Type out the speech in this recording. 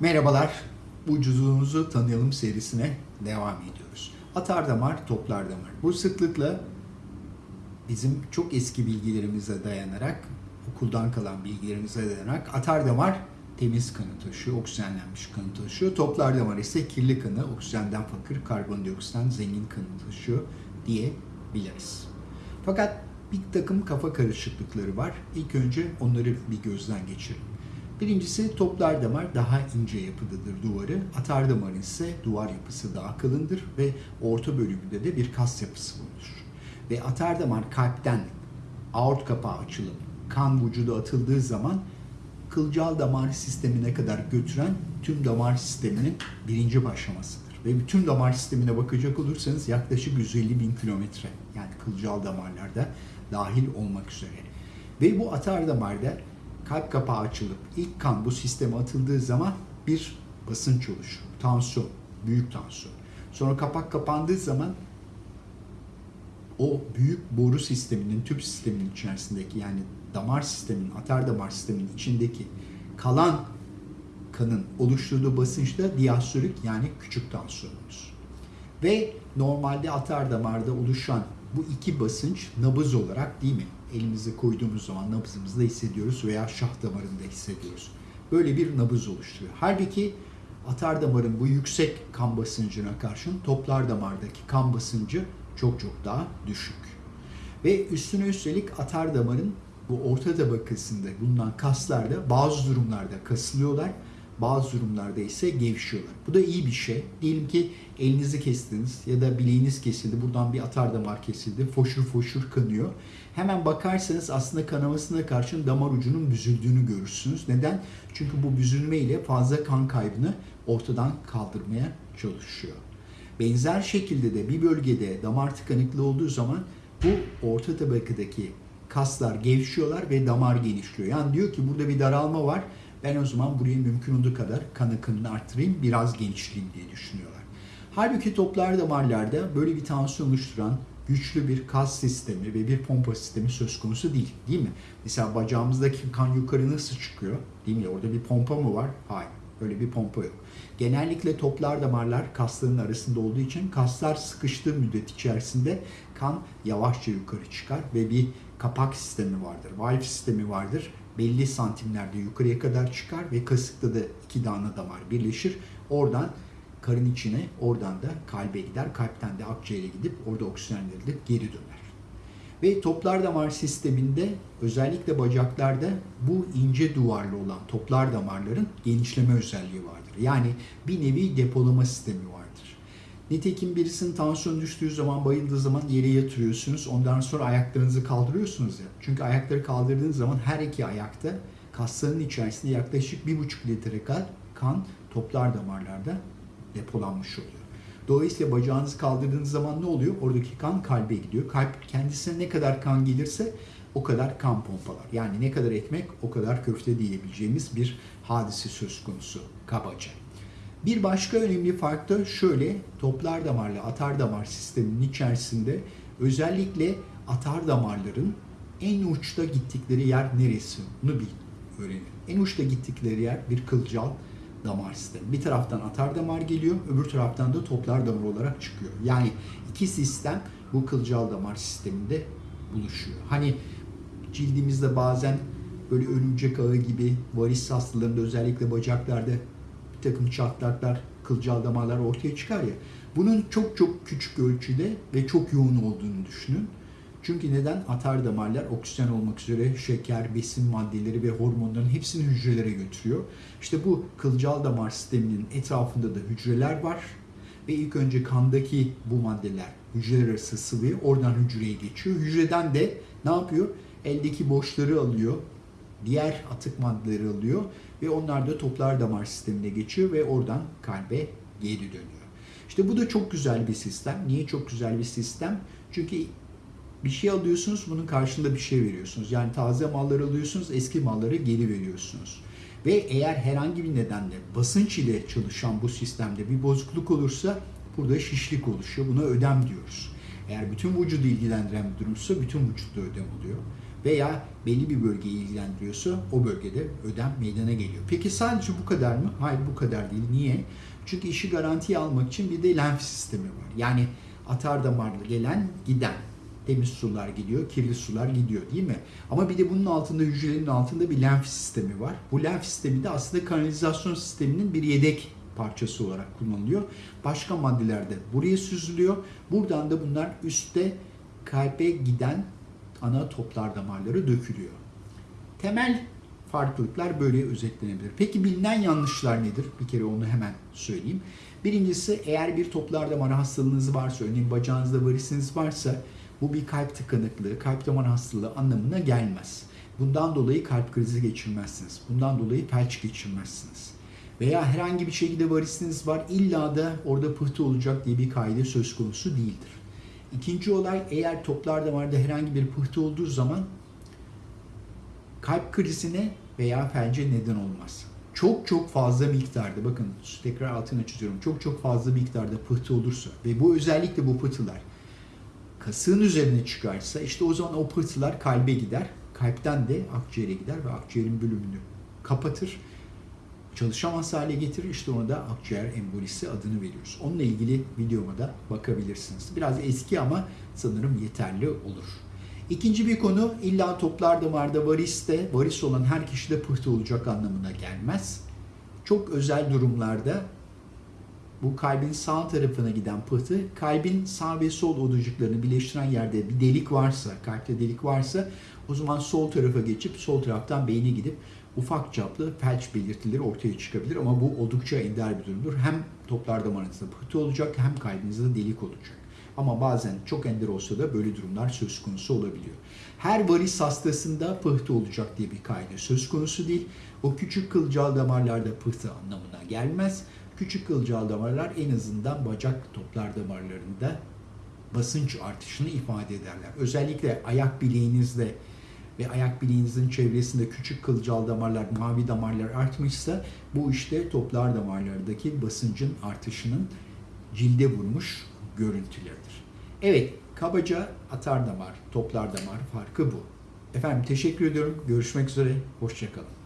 Merhabalar, vücudumuzu tanıyalım serisine devam ediyoruz. Atar damar, toplar damar. Bu sıklıkla bizim çok eski bilgilerimize dayanarak, okuldan kalan bilgilerimize dayanarak atar damar temiz kanı taşıyor, oksijenlenmiş kanı taşıyor. Toplar damar ise kirli kanı, oksijenden fakir, karbondioksitten zengin kanı taşıyor diyebiliriz. Fakat bir takım kafa karışıklıkları var. İlk önce onları bir gözden geçirelim. Birincisi toplar damar daha ince yapıdadır duvarı. Atar damar ise duvar yapısı daha kalındır ve orta bölümünde de bir kas yapısı bulunur. Ve atar damar kalpten aort kapağı açılıp kan vücuda atıldığı zaman kılcal damar sistemine kadar götüren tüm damar sisteminin birinci başlamasıdır. Ve bütün damar sistemine bakacak olursanız yaklaşık 150 bin kilometre yani kılcal damarlarda dahil olmak üzere. Ve bu atar damarda kalp kapağı açılıp ilk kan bu sisteme atıldığı zaman bir basınç oluşur. Tansiyon, büyük tansiyon. Sonra kapak kapandığı zaman o büyük boru sisteminin, tüp sisteminin içerisindeki yani damar sisteminin, atar damar sisteminin içindeki kalan kanın oluşturduğu basınçta diastolik yani küçük tansiyonumuz. Ve normalde atar damarda oluşan bu iki basınç nabız olarak değil mi? Elimize koyduğumuz zaman nabzımızda hissediyoruz veya şah damarında hissediyoruz. Böyle bir nabız oluşturuyor. Halbuki atar damarın bu yüksek kan basıncına karşın toplar damardaki kan basıncı çok çok daha düşük. Ve üstüne üstelik atar damarın bu orta tabakasında bulunan kaslar da bazı durumlarda kasılıyorlar, bazı durumlarda ise gevşiyorlar. Bu da iyi bir şey. Diyelim ki elinizi kestiniz ya da bileğiniz kesildi, buradan bir atar damar kesildi, foşur foşur kanıyor. Hemen bakarsanız aslında kanamasına karşın damar ucunun büzüldüğünü görürsünüz. Neden? Çünkü bu büzülme ile fazla kan kaybını ortadan kaldırmaya çalışıyor. Benzer şekilde de bir bölgede damar tıkanıklığı olduğu zaman bu orta tabakadaki kaslar gevşiyorlar ve damar genişliyor. Yani diyor ki burada bir daralma var. Ben o zaman buraya mümkün olduğu kadar kan akımını arttırayım, biraz genişleyeyim diye düşünüyorlar. Halbuki toplar damarlarda böyle bir tansiyon oluşturan güçlü bir kas sistemi ve bir pompa sistemi söz konusu değil. Değil mi? Mesela bacağımızdaki kan yukarı nasıl çıkıyor? Değil mi? Orada bir pompa mı var? Hayır. Öyle bir pompa yok. Genellikle toplar damarlar kasların arasında olduğu için kaslar sıkıştığı müddet içerisinde kan yavaşça yukarı çıkar ve bir kapak sistemi vardır, valve sistemi vardır. Belli santimlerde yukarıya kadar çıkar ve kasıkta da iki tane damar birleşir. Oradan karın içine, oradan da kalbe gider. Kalpten de akciğere gidip orada oksijenlendirilip geri döner. Ve toplar damar sisteminde özellikle bacaklarda bu ince duvarlı olan toplar damarların genişleme özelliği vardır. Yani bir nevi depolama sistemi vardır. Nitekim birisinin tansiyon düştüğü zaman, bayıldığı zaman yere yatırıyorsunuz. Ondan sonra ayaklarınızı kaldırıyorsunuz ya. Çünkü ayakları kaldırdığınız zaman her iki ayakta kasların içerisinde yaklaşık bir buçuk litre kan toplar damarlarda depolanmış oluyor. Dolayısıyla bacağınızı kaldırdığınız zaman ne oluyor? Oradaki kan kalbe gidiyor. Kalp kendisine ne kadar kan gelirse o kadar kan pompalar. Yani ne kadar ekmek o kadar köfte diyebileceğimiz bir hadise söz konusu kabaca. Bir başka önemli fark da şöyle, toplar damarla atar damar sisteminin içerisinde özellikle atar damarların en uçta gittikleri yer neresi? Bunu bil, öğrenin. En uçta gittikleri yer bir kılcal damar sistemi. Bir taraftan atar damar geliyor, öbür taraftan da toplar damar olarak çıkıyor. Yani iki sistem bu kılcal damar sisteminde buluşuyor. Hani cildimizde bazen böyle örümcek ağı gibi varis hastalarında özellikle bacaklarda bir takım çatlaklar, kılcal damarlar ortaya çıkar ya. Bunun çok çok küçük ölçüde ve çok yoğun olduğunu düşünün. Çünkü neden? Atar damarlar oksijen olmak üzere şeker, besin maddeleri ve hormonların hepsini hücrelere götürüyor. İşte bu kılcal damar sisteminin etrafında da hücreler var. Ve ilk önce kandaki bu maddeler hücreler arası sıvıya oradan hücreye geçiyor. Hücreden de ne yapıyor? Eldeki boşları alıyor, diğer atık maddeleri alıyor ve onlar da toplar damar sistemine geçiyor ve oradan kalbe geri dönüyor. İşte bu da çok güzel bir sistem. Niye çok güzel bir sistem? Çünkü bir şey alıyorsunuz, bunun karşılığında bir şey veriyorsunuz. Yani taze malları alıyorsunuz, eski malları geri veriyorsunuz. Ve eğer herhangi bir nedenle basınç ile çalışan bu sistemde bir bozukluk olursa burada şişlik oluşuyor. Buna ödem diyoruz. Eğer bütün vücudu ilgilendiren bir durumsa bütün vücutta ödem oluyor. Veya belli bir bölgeyi ilgilendiriyorsa o bölgede ödem meydana geliyor. Peki sadece bu kadar mı? Hayır bu kadar değil. Niye? Çünkü işi garantiye almak için bir de lenf sistemi var. Yani atar damarlı gelen giden temiz sular gidiyor, kirli sular gidiyor değil mi? Ama bir de bunun altında hücrelerin altında bir lenf sistemi var. Bu lenf sistemi de aslında kanalizasyon sisteminin bir yedek parçası olarak kullanılıyor. Başka maddeler de buraya süzülüyor. Buradan da bunlar üstte kalbe giden ana toplar damarları dökülüyor. Temel farklılıklar böyle özetlenebilir. Peki bilinen yanlışlar nedir? Bir kere onu hemen söyleyeyim. Birincisi eğer bir toplar damarı hastalığınız varsa, örneğin bacağınızda varisiniz varsa bu bir kalp tıkanıklığı, kalp damar hastalığı anlamına gelmez. Bundan dolayı kalp krizi geçirmezsiniz. Bundan dolayı felç geçirmezsiniz. Veya herhangi bir şekilde varisiniz var, illa da orada pıhtı olacak diye bir kaide söz konusu değildir. İkinci olay eğer toplar damarda herhangi bir pıhtı olduğu zaman kalp krizine veya felce neden olmaz. Çok çok fazla miktarda bakın tekrar altını çiziyorum. Çok çok fazla miktarda pıhtı olursa ve bu özellikle bu pıhtılar kasığın üzerine çıkarsa işte o zaman o pıhtılar kalbe gider. Kalpten de akciğere gider ve akciğerin bölümünü kapatır. Çalışamaz hale getirir. İşte ona da akciğer embolisi adını veriyoruz. Onunla ilgili videoma da bakabilirsiniz. Biraz eski ama sanırım yeterli olur. İkinci bir konu illa toplar damarda variste, varis olan her kişide pıhtı olacak anlamına gelmez. Çok özel durumlarda bu kalbin sağ tarafına giden pıhtı, kalbin sağ ve sol odacıklarını birleştiren yerde bir delik varsa, kalpte delik varsa o zaman sol tarafa geçip sol taraftan beyne gidip ufak çaplı felç belirtileri ortaya çıkabilir ama bu oldukça ender bir durumdur. Hem toplar damarınızda pıhtı olacak hem kalbinizde delik olacak. Ama bazen çok ender olsa da böyle durumlar söz konusu olabiliyor. Her varis hastasında pıhtı olacak diye bir kaide söz konusu değil. O küçük kılcal damarlarda pıhtı anlamına gelmez. Küçük kılcal damarlar en azından bacak toplar damarlarında basınç artışını ifade ederler. Özellikle ayak bileğinizde ve ayak bileğinizin çevresinde küçük kılcal damarlar, mavi damarlar artmışsa bu işte toplar damarlardaki basıncın artışının cilde vurmuş görüntüleridir. Evet, kabaca atar damar, toplar damar farkı bu. Efendim teşekkür ediyorum. Görüşmek üzere. Hoşçakalın.